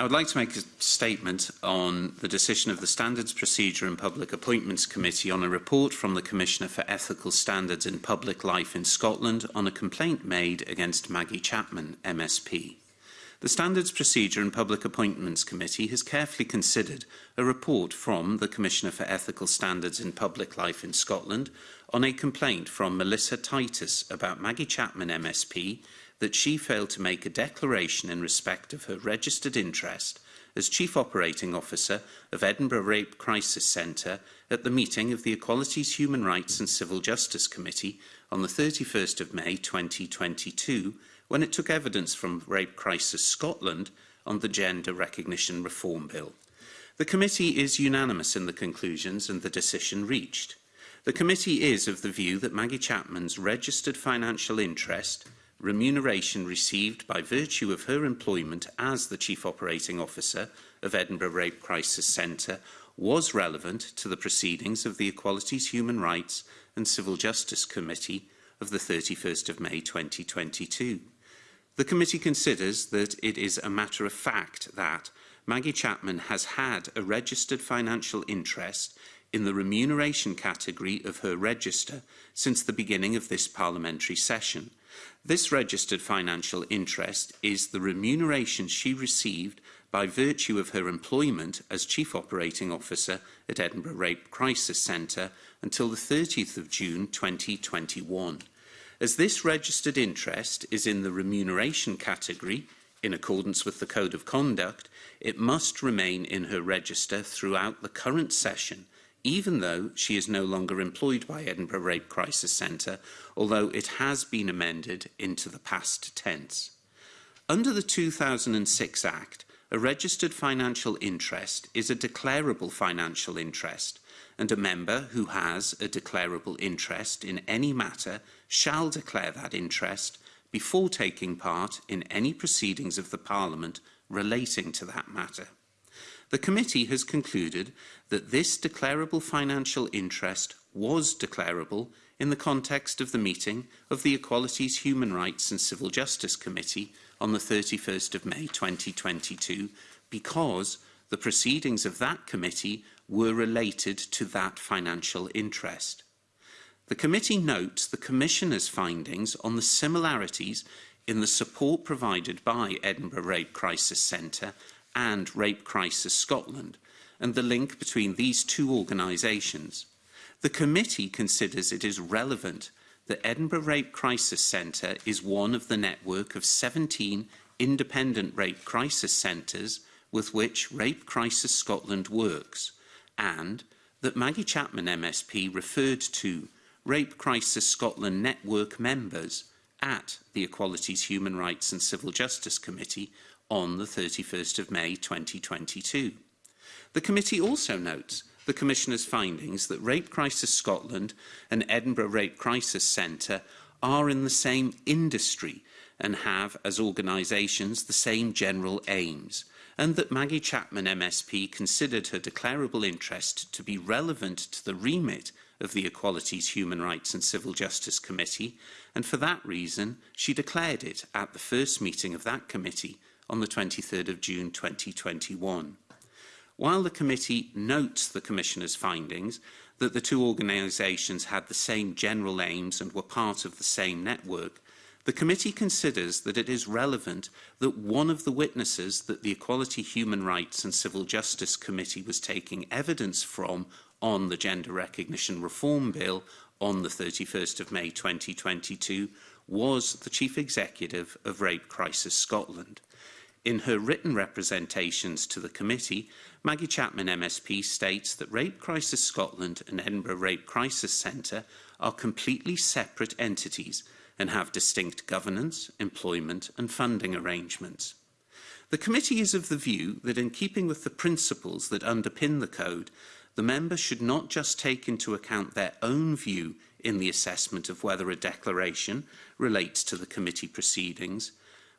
I would like to make a statement on the decision of the Standards Procedure and Public Appointments Committee on a report from the Commissioner for Ethical Standards in Public Life in Scotland on a complaint made against Maggie Chapman, MSP. The Standards Procedure and Public Appointments Committee has carefully considered a report from the Commissioner for Ethical Standards in Public Life in Scotland on a complaint from Melissa Titus about Maggie Chapman MSP that she failed to make a declaration in respect of her registered interest as Chief Operating Officer of Edinburgh Rape Crisis Centre at the meeting of the Equalities, Human Rights and Civil Justice Committee on the 31st of May 2022 when it took evidence from Rape Crisis Scotland on the Gender Recognition Reform Bill. The committee is unanimous in the conclusions and the decision reached. The committee is of the view that Maggie Chapman's registered financial interest – remuneration received by virtue of her employment as the Chief Operating Officer of Edinburgh Rape Crisis Centre was relevant to the proceedings of the Equalities, Human Rights and Civil Justice Committee of the 31st of May 2022. The committee considers that it is a matter of fact that Maggie Chapman has had a registered financial interest in the remuneration category of her register since the beginning of this parliamentary session – This registered financial interest is the remuneration she received by virtue of her employment as Chief Operating Officer at Edinburgh Rape Crisis Centre until the 30th of June 2021. As this registered interest is in the remuneration category, in accordance with the Code of Conduct, it must remain in her register throughout the current session even though she is no longer employed by Edinburgh Rape Crisis Centre, although it has been amended into the past tense. Under the 2006 Act, a registered financial interest is a declarable financial interest, and a member who has a declarable interest in any matter shall declare that interest before taking part in any proceedings of the Parliament relating to that matter the committee has concluded that this declarable financial interest was declarable in the context of the meeting of the Equalities, Human Rights and Civil Justice Committee on the 31st of May 2022 because the proceedings of that committee were related to that financial interest. The committee notes the Commissioner's findings on the similarities in the support provided by Edinburgh Rape Crisis Centre and Rape Crisis Scotland and the link between these two organisations. The committee considers it is relevant that Edinburgh Rape Crisis Centre is one of the network of 17 independent rape crisis centres with which Rape Crisis Scotland works and that Maggie Chapman MSP referred to Rape Crisis Scotland network members at the Equalities, Human Rights and Civil Justice Committee on the 31st of May 2022. The committee also notes the Commissioner's findings that Rape Crisis Scotland and Edinburgh Rape Crisis Centre are in the same industry and have, as organisations, the same general aims, and that Maggie Chapman MSP considered her declarable interest to be relevant to the remit of the Equalities, Human Rights and Civil Justice Committee, and for that reason she declared it at the first meeting of that committee on the 23rd of June 2021. While the committee notes the Commissioner's findings that the two organisations had the same general aims and were part of the same network, the committee considers that it is relevant that one of the witnesses that the Equality, Human Rights and Civil Justice Committee was taking evidence from on the Gender Recognition Reform Bill on the 31st of May 2022 was the Chief Executive of Rape Crisis Scotland. In her written representations to the committee, Maggie Chapman MSP states that Rape Crisis Scotland and Edinburgh Rape Crisis Centre are completely separate entities and have distinct governance, employment and funding arrangements. The committee is of the view that in keeping with the principles that underpin the code, the member should not just take into account their own view in the assessment of whether a declaration relates to the committee proceedings,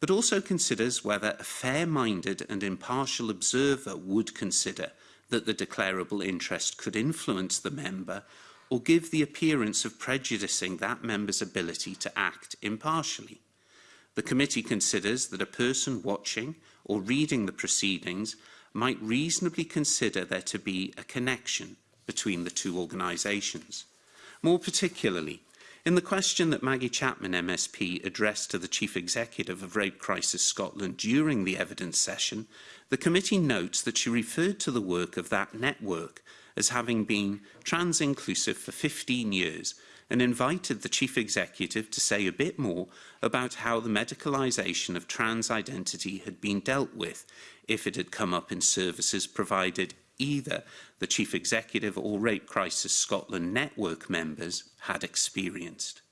but also considers whether a fair-minded and impartial observer would consider that the declarable interest could influence the member or give the appearance of prejudicing that member's ability to act impartially. The committee considers that a person watching or reading the proceedings might reasonably consider there to be a connection between the two organisations. More particularly, In the question that Maggie Chapman MSP addressed to the Chief Executive of Rape Crisis Scotland during the evidence session, the committee notes that she referred to the work of that network as having been trans-inclusive for 15 years and invited the Chief Executive to say a bit more about how the medicalisation of trans identity had been dealt with if it had come up in services provided either the Chief Executive or Rape Crisis Scotland network members had experienced.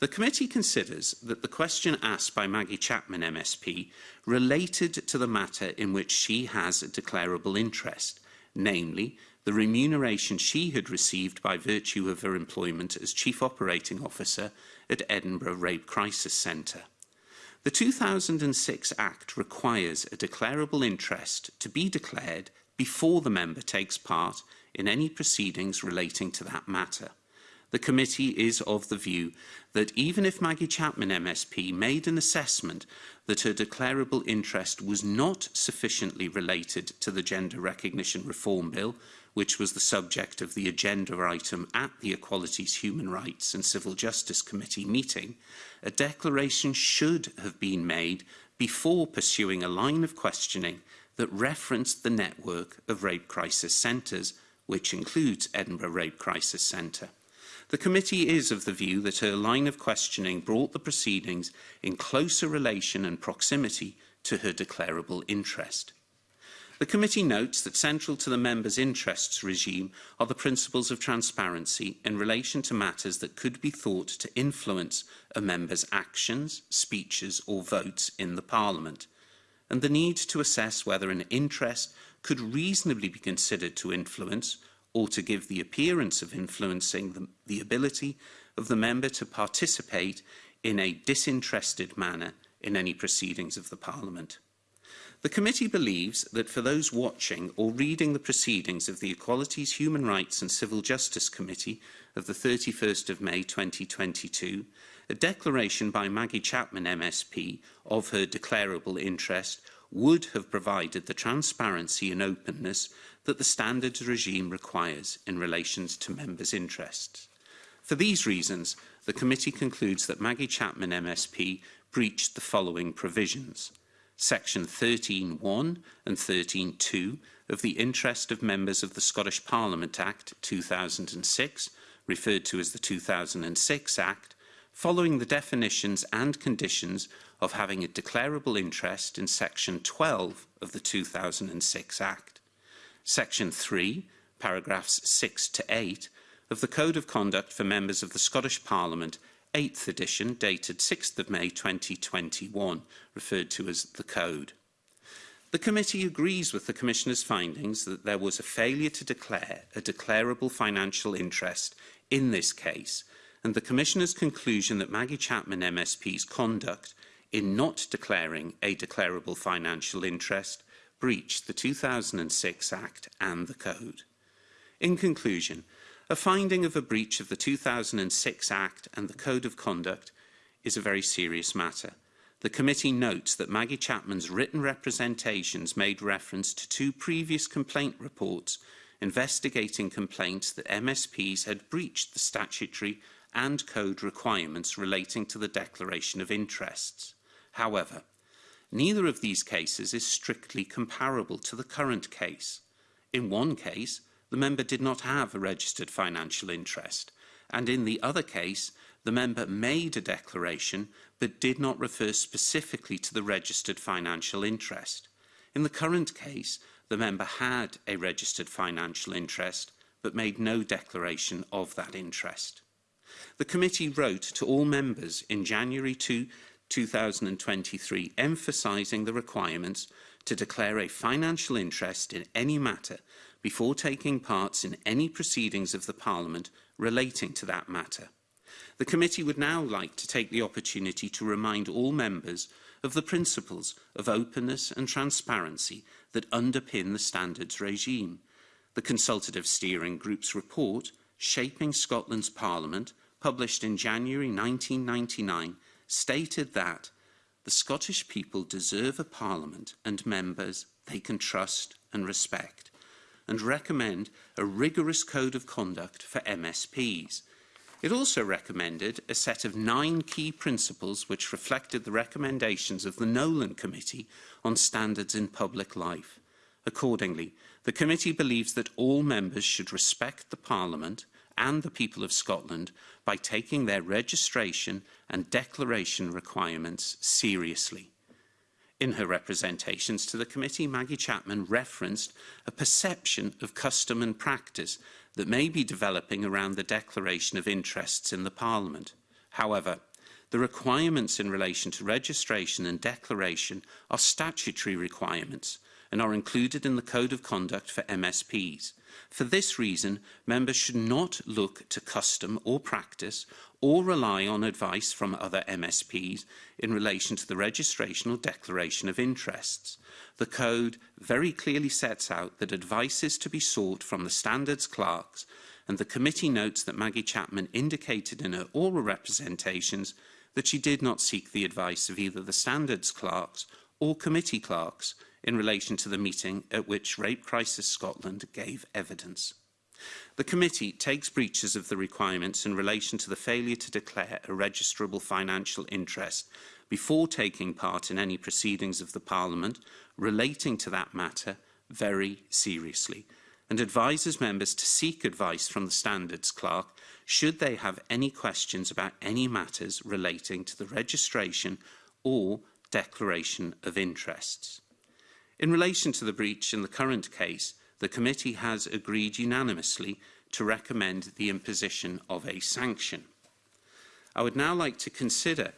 The committee considers that the question asked by Maggie Chapman MSP related to the matter in which she has a declarable interest, namely the remuneration she had received by virtue of her employment as Chief Operating Officer at Edinburgh Rape Crisis Centre. The 2006 Act requires a declarable interest to be declared before the member takes part in any proceedings relating to that matter. The committee is of the view that even if Maggie Chapman MSP made an assessment that her declarable interest was not sufficiently related to the Gender Recognition Reform Bill, which was the subject of the agenda item at the Equalities, Human Rights and Civil Justice Committee meeting, a declaration should have been made before pursuing a line of questioning that referenced the network of rape crisis centres, which includes Edinburgh Rape Crisis Centre. The committee is of the view that her line of questioning brought the proceedings in closer relation and proximity to her declarable interest. The committee notes that central to the members' interests regime are the principles of transparency in relation to matters that could be thought to influence a member's actions, speeches or votes in the Parliament – and the need to assess whether an interest could reasonably be considered to influence or to give the appearance of influencing the, the ability of the member to participate in a disinterested manner in any proceedings of the Parliament. The committee believes that for those watching or reading the proceedings of the Equalities, Human Rights and Civil Justice Committee of the 31st of May 2022, A declaration by Maggie Chapman MSP of her declarable interest would have provided the transparency and openness that the standards regime requires in relation to members' interests. For these reasons, the committee concludes that Maggie Chapman MSP breached the following provisions. Section 13.1 and 13.2 of the Interest of Members of the Scottish Parliament Act 2006, referred to as the 2006 Act, following the definitions and conditions of having a declarable interest in Section 12 of the 2006 Act, Section 3, paragraphs 6 to 8 of the Code of Conduct for Members of the Scottish Parliament 8th edition, dated 6th of May 2021, referred to as the Code. The committee agrees with the Commissioner's findings that there was a failure to declare a declarable financial interest in this case and the Commissioner's conclusion that Maggie Chapman MSP's conduct in not declaring a declarable financial interest breached the 2006 Act and the Code. In conclusion, a finding of a breach of the 2006 Act and the Code of Conduct is a very serious matter. The committee notes that Maggie Chapman's written representations made reference to two previous complaint reports investigating complaints that MSPs had breached the statutory and code requirements relating to the declaration of interests. However, neither of these cases is strictly comparable to the current case. In one case, the member did not have a registered financial interest, and in the other case, the member made a declaration but did not refer specifically to the registered financial interest. In the current case, the member had a registered financial interest but made no declaration of that interest. The committee wrote to all members in January 2, 2023 emphasising the requirements to declare a financial interest in any matter before taking parts in any proceedings of the Parliament relating to that matter. The committee would now like to take the opportunity to remind all members of the principles of openness and transparency that underpin the standards regime. The consultative steering group's report Shaping Scotland's Parliament, published in January 1999, stated that the Scottish people deserve a parliament and members they can trust and respect, and recommend a rigorous code of conduct for MSPs. It also recommended a set of nine key principles which reflected the recommendations of the Nolan Committee on Standards in Public Life. Accordingly, The committee believes that all members should respect the Parliament and the people of Scotland by taking their registration and declaration requirements seriously. In her representations to the committee, Maggie Chapman referenced a perception of custom and practice that may be developing around the declaration of interests in the Parliament. However, the requirements in relation to registration and declaration are statutory requirements – and are included in the Code of Conduct for MSPs. For this reason, members should not look to custom or practice or rely on advice from other MSPs in relation to the registration or declaration of interests. The Code very clearly sets out that advice is to be sought from the standards clerks and the committee notes that Maggie Chapman indicated in her oral representations that she did not seek the advice of either the standards clerks or committee clerks, in relation to the meeting at which Rape Crisis Scotland gave evidence. The committee takes breaches of the requirements in relation to the failure to declare a registrable financial interest before taking part in any proceedings of the Parliament relating to that matter very seriously and advises members to seek advice from the Standards Clerk should they have any questions about any matters relating to the registration or declaration of interests. In relation to the breach in the current case, the committee has agreed unanimously to recommend the imposition of a sanction. I would now like to consider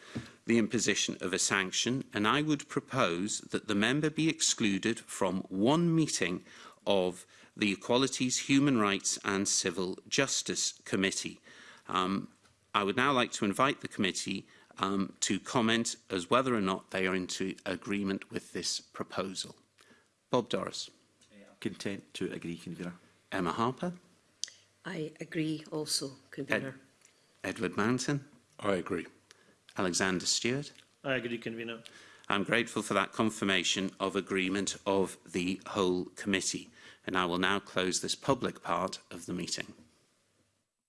the imposition of a sanction and I would propose that the member be excluded from one meeting of the Equalities, Human Rights and Civil Justice Committee. Um, I would now like to invite the committee um, to comment as whether or not they are into agreement with this proposal. Bob Doris. Content to agree, Convener. Emma Harper. I agree also, Convener. Ed Edward Manson. I agree. Alexander Stewart. I agree, Convener. I'm grateful for that confirmation of agreement of the whole committee. And I will now close this public part of the meeting.